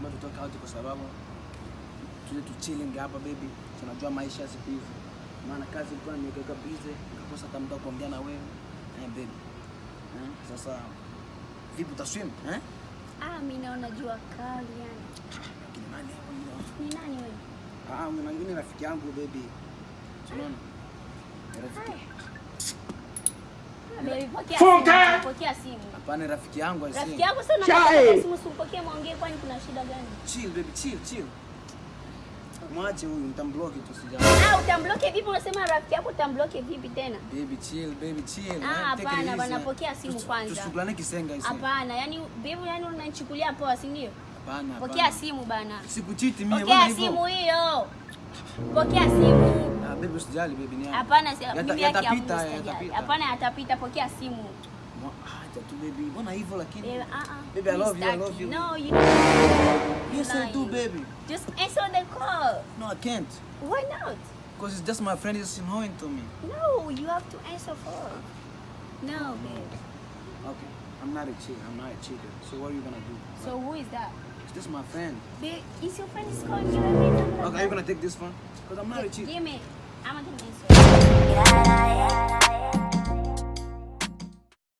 Kumbe tutoke out kwa sababu tuje tu chilling hapa baby, tunajua maisha siku hizi, maana kazi ilikuwa nimeweka busy, nikakosa hata muda kuongea na wewe. Eh, baby. Eh, sasa vipi, utaswim eh? Ah, mimi naona jua kali yani. Lakini ni nani wewe? Ah, mwingine rafiki yangu baby, unaona rafiki. Simu. hapana, rafiki yangu I Rafiki yako sana pokea simu, simpokee mwongee kwani kuna shida gani? Chill baby, chill chill. Mwache huyu mtamblock tu sija. Ah, utamblock vipi? Unasema rafiki yako utamblock vipi tena? Baby chill, baby chill. Ah, hapana bwana pokea simu kwanza. Tusikulane kisenga hizi. Hapana, yani baby, yani unanichukulia poa, si ndio? Hapana. Pokea simu bana. Sikuchiti mimi. Pokea simu hiyo. Pokea simu. Baby usijali baby ni yangu. Hapana, mimi yake ya yatapita, yatapita. Hapana, yatapita. Pokea simu. Ah, acha tu baby. Mbona hivyo lakini? Eh, ah, ah. Baby, I love you, I love you. No, you. Yes, I do, baby. Just answer the call. No, I can't. Why not? Because it's just my friend is annoying to me. No, you have to answer first. No, babe. Okay. I'm not a cheat. I'm not a cheater. So what are you gonna do? So who is that? It's just my friend. Babe, is your friend is calling you? Okay, are you gonna take this one? Because I'm not a cheater. Give me. I'm gonna do this.